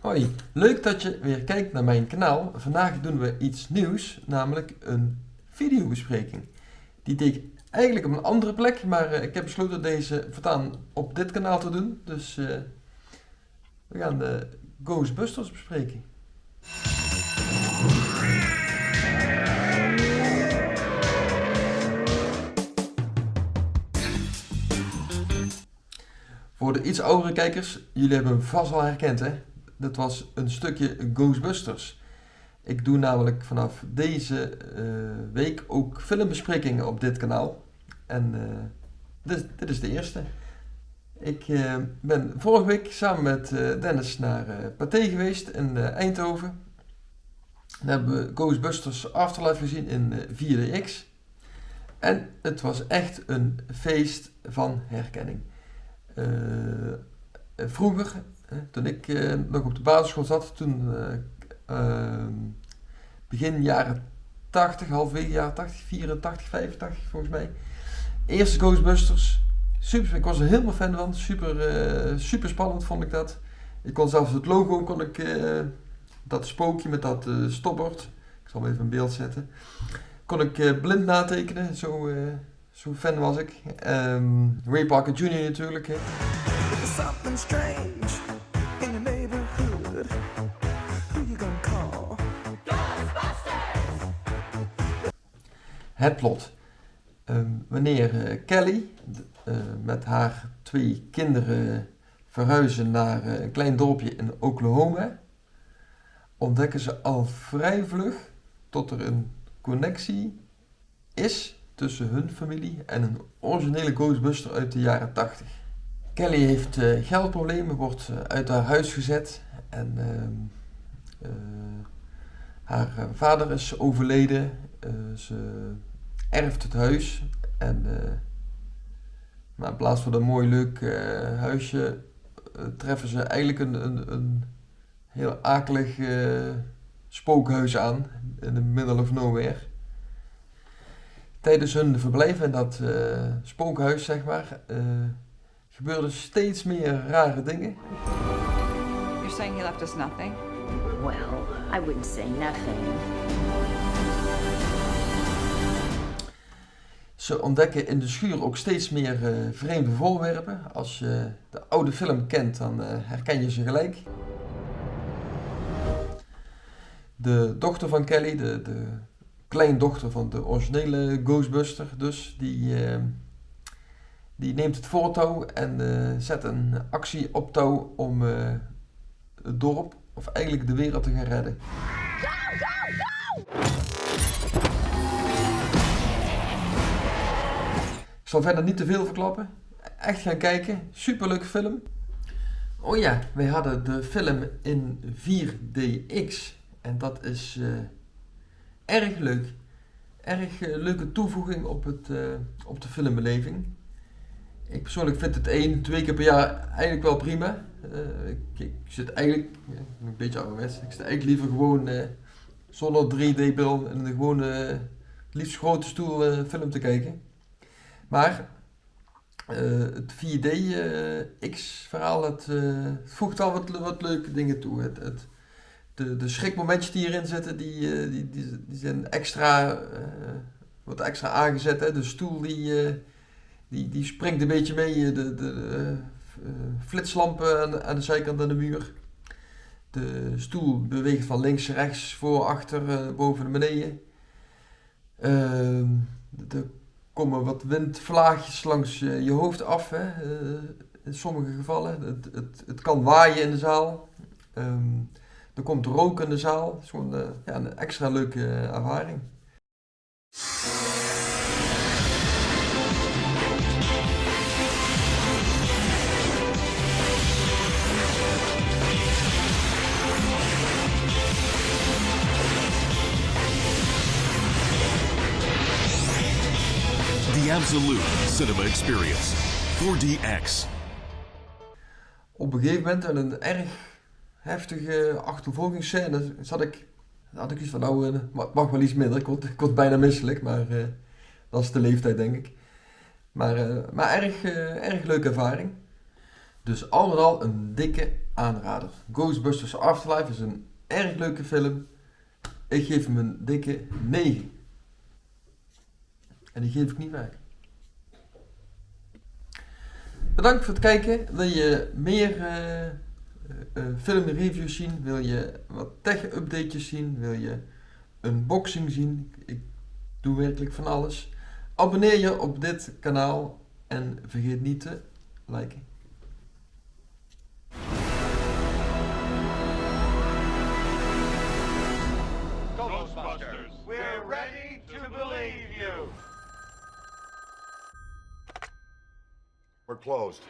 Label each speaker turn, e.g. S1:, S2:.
S1: Hoi, leuk dat je weer kijkt naar mijn kanaal. Vandaag doen we iets nieuws, namelijk een videobespreking. Die deed ik eigenlijk op een andere plek, maar eh, ik heb besloten deze voortaan op dit kanaal te doen. Dus eh, we gaan de Ghostbusters bespreken. Voor de iets oudere kijkers, jullie hebben hem vast wel herkend hè. Dat was een stukje Ghostbusters. Ik doe namelijk vanaf deze eh, week ook filmbesprekingen op dit kanaal. En eh, dit, dit, is de eerste. Ik uh, ben vorige week samen met Dennis naar Pathé geweest in Eindhoven. Daar hebben we Ghostbusters Afterlife gezien in 4DX. En het was echt een feest van herkenning. vroeger toen ik uh, nog op de basisschool zat, toen uh, begin jaren 80, halfwege jaren 80, 84, 85 volgens mij. Eerste Ghostbusters. Super, ik was er helemaal fan van. Super, uh, super spannend vond ik dat. Ik kon zelfs het logo, kon ik, dat spookje met dat stopbord, ik zal hem even in beeld zetten, kon ik blind natekenen. Zo, zo fan was ik. Um, Ray Parker Jr. natuurlijk. Hè. Het plot. Ehm, wanneer uh, Kelly uh, met haar twee kinderen verhuizen naar uh, een klein dorpje in Oklahoma, ontdekken ze al vrij vlug tot er een connectie is tussen hun familie en een originele Ghostbuster uit de jaren 80. Kelly heeft geldproblemen, wordt uit haar huis gezet en ehm, haar vader is overleden. ze erft het huis. En maar in plaats van een mooi leuk huisje treffen ze eigenlijk een, een, een heel akelig spookhuis aan in the middle of nowhere. Tijdens hun verblijf in dat spookhuis, zeg maar, gebeurden steeds meer rare dingen.
S2: You're saying he left us nothing?
S3: Well, I wouldn't say nothing.
S1: Ze ontdekken in de schuur ook steeds meer uh, vreemde voorwerpen. Als je de oude film kent, dan uh, herken je ze gelijk. De dochter van Kelly, de, de kleindochter van de originele Ghostbuster, dus, die, uh, die neemt het voortouw en zet een actie op touw om het dorp, of eigenlijk de wereld te gaan redden. Ik zal verder niet te veel verklappen. Echt gaan kijken. Superleuke film. Oh ja, wij hadden de film in 4DX. En dat is uh, erg leuk. Erg leuke toevoeging op, het, op de filmbeleving. Ik persoonlijk vind het één, twee keer per jaar eigenlijk wel prima. Ik, ik, zit eigenlijk, een beetje ouderwets, ik zit eigenlijk liever gewoon zonder 3D-bril en een gewone, liefst grote stoel film te kijken. Maar uh, het 4D-X-verhaal, uh, het uh, voegt al wat, wat leuke dingen toe. Het, het, de, de schrikmomentjes die erin zitten, die, die, die, die zijn extra, wordt extra aangezet. Hè. De stoel die, die, die springt een beetje mee, de, de flitslampen aan, aan, de zijkant aan de muur. De stoel beweegt van links, rechts, voor, achter, boven en beneden. Ehm, de komen wat windvlaagjes langs je, hoofd af. Hè? In sommige gevallen. Het, het, het kan waaien in de zaal. Um, er komt rook in de zaal. Het is gewoon ja, een extra leuke ervaring.
S4: Absolute Cinema Experience. 4DX.
S1: Op een gegeven moment in een erg heftige achtervolgingsscène zat ik, had ik iets van nou, uh, mag wel iets minder. Ik word, ik bijna misselijk, maar uh, dat is de leeftijd denk ik. Maar, uh, maar erg, erg leuke ervaring. Dus al een dikke aanrader. Ghostbusters Afterlife is een erg leuke film. Ik geef hem een dikke 9. En die geef ik niet weg. Bedankt voor het kijken. Wil je meer eh, eh, eh, filmreviews zien? Wil je wat tech-updates zien? Wil je unboxing zien? Ik doe werkelijk van alles. Abonneer je op dit kanaal en vergeet niet te liken.
S5: Ghostbusters, we're ready to believe you.
S6: We're closed.